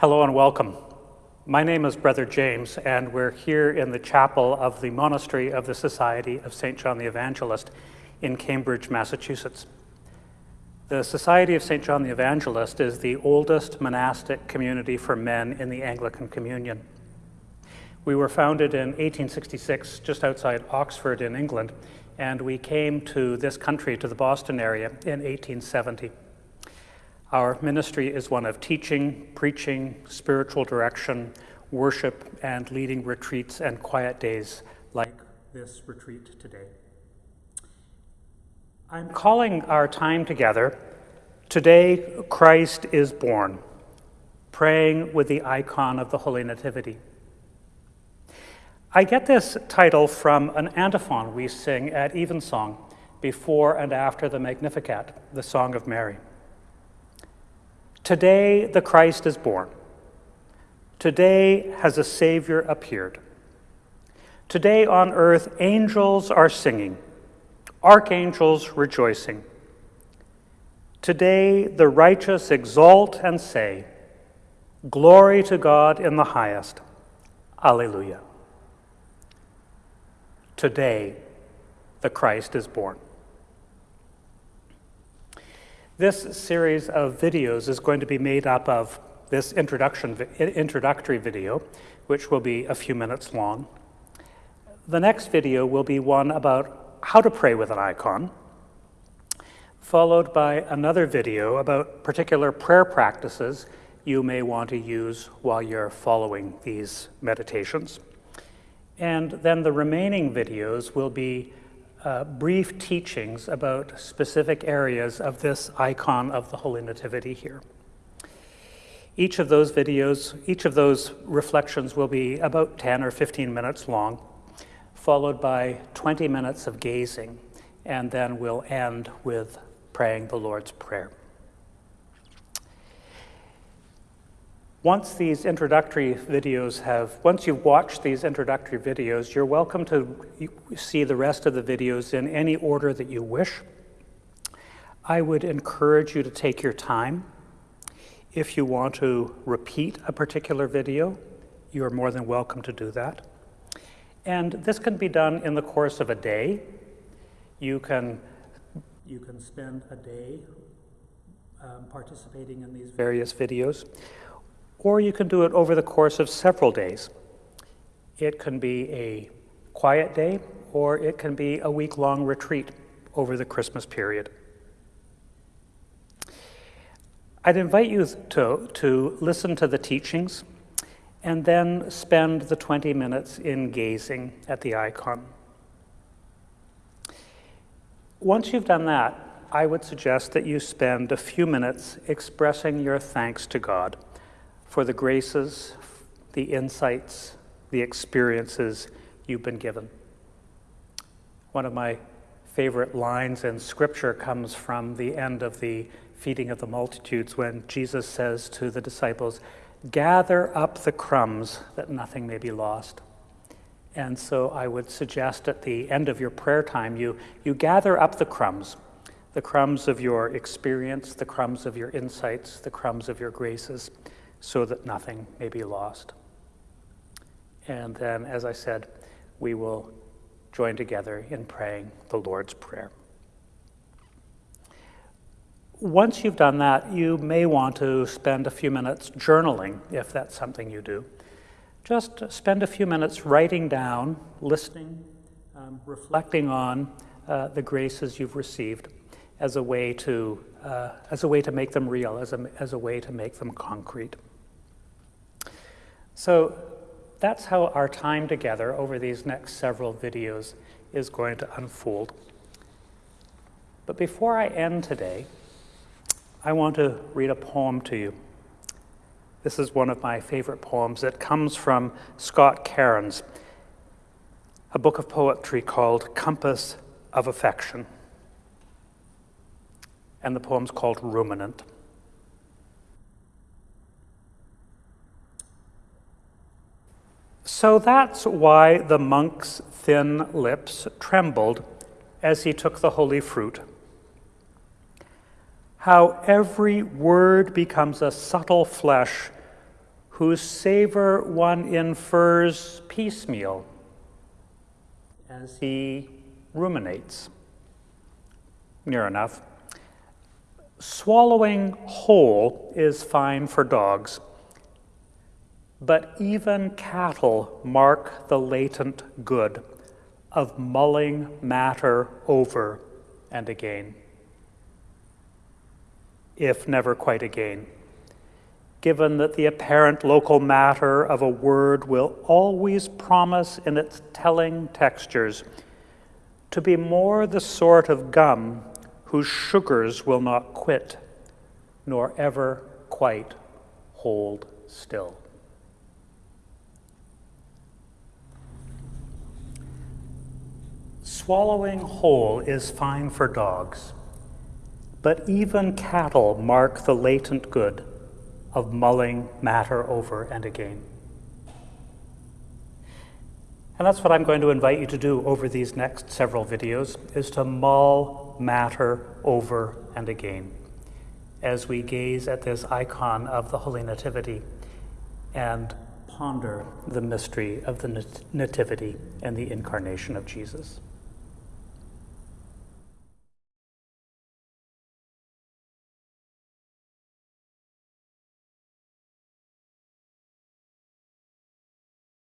Hello and welcome. My name is Brother James, and we're here in the chapel of the Monastery of the Society of St. John the Evangelist in Cambridge, Massachusetts. The Society of St. John the Evangelist is the oldest monastic community for men in the Anglican Communion. We were founded in 1866 just outside Oxford in England, and we came to this country, to the Boston area, in 1870. Our ministry is one of teaching, preaching, spiritual direction, worship, and leading retreats and quiet days like this retreat today. I'm calling our time together Today Christ is Born, praying with the icon of the Holy Nativity. I get this title from an antiphon we sing at Evensong before and after the Magnificat, the Song of Mary. Today the Christ is born. Today has a Savior appeared. Today on earth, angels are singing, archangels rejoicing. Today the righteous exalt and say, Glory to God in the highest. Alleluia. Today the Christ is born. This series of videos is going to be made up of this introduction, introductory video, which will be a few minutes long. The next video will be one about how to pray with an icon, followed by another video about particular prayer practices you may want to use while you're following these meditations. And then the remaining videos will be uh, brief teachings about specific areas of this icon of the Holy Nativity here. Each of those videos, each of those reflections will be about 10 or 15 minutes long, followed by 20 minutes of gazing, and then we'll end with praying the Lord's Prayer. Once these introductory videos have, once you've watched these introductory videos, you're welcome to see the rest of the videos in any order that you wish. I would encourage you to take your time. If you want to repeat a particular video, you are more than welcome to do that. And this can be done in the course of a day. You can, you can spend a day um, participating in these various videos or you can do it over the course of several days. It can be a quiet day, or it can be a week long retreat over the Christmas period. I'd invite you to, to listen to the teachings and then spend the 20 minutes in gazing at the icon. Once you've done that, I would suggest that you spend a few minutes expressing your thanks to God for the graces, the insights, the experiences you've been given. One of my favorite lines in Scripture comes from the end of the feeding of the multitudes when Jesus says to the disciples, Gather up the crumbs that nothing may be lost. And so I would suggest at the end of your prayer time, you, you gather up the crumbs the crumbs of your experience, the crumbs of your insights, the crumbs of your graces so that nothing may be lost. And then, as I said, we will join together in praying the Lord's Prayer. Once you've done that, you may want to spend a few minutes journaling, if that's something you do. Just spend a few minutes writing down, listening, um, reflecting on uh, the graces you've received as a way to, uh, as a way to make them real, as a, as a way to make them concrete. So that's how our time together over these next several videos is going to unfold. But before I end today, I want to read a poem to you. This is one of my favorite poems. It comes from Scott Cairns, a book of poetry called Compass of Affection. And the poem's called Ruminant. So that's why the monk's thin lips trembled as he took the holy fruit. How every word becomes a subtle flesh whose savor one infers piecemeal as he ruminates. Near enough. Swallowing whole is fine for dogs, but even cattle mark the latent good of mulling matter over and again, if never quite again given that the apparent local matter of a word will always promise in its telling textures to be more the sort of gum whose sugars will not quit, nor ever quite hold still. Swallowing whole is fine for dogs, but even cattle mark the latent good of mulling matter over and again. And that's what I'm going to invite you to do over these next several videos, is to mull matter over and again as we gaze at this icon of the Holy Nativity and ponder the mystery of the Nativity and the incarnation of Jesus.